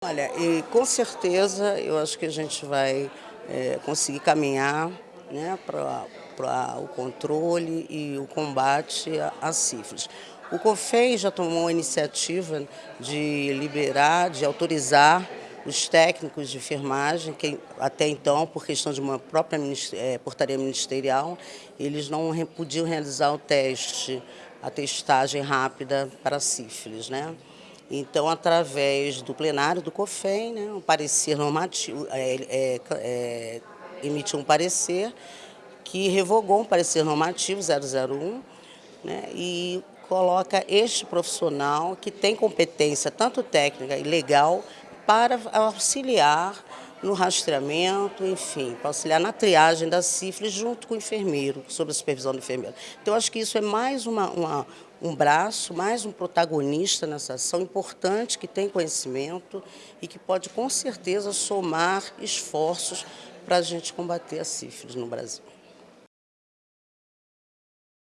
Olha, e com certeza eu acho que a gente vai é, conseguir caminhar né, para o controle e o combate à sífilis. O COFEI já tomou a iniciativa de liberar, de autorizar os técnicos de enfermagem, que até então, por questão de uma própria é, portaria ministerial, eles não podiam realizar o teste, a testagem rápida para sífilis. Né? Então, através do plenário do COFEM, né, um parecer normativo, é, é, é, emitiu um parecer que revogou um parecer normativo 001 né, e coloca este profissional que tem competência tanto técnica e legal para auxiliar no rastreamento, enfim, para auxiliar na triagem da sífilis junto com o enfermeiro, sob a supervisão do enfermeiro. Então, acho que isso é mais uma, uma, um braço, mais um protagonista nessa ação importante, que tem conhecimento e que pode, com certeza, somar esforços para a gente combater a sífilis no Brasil.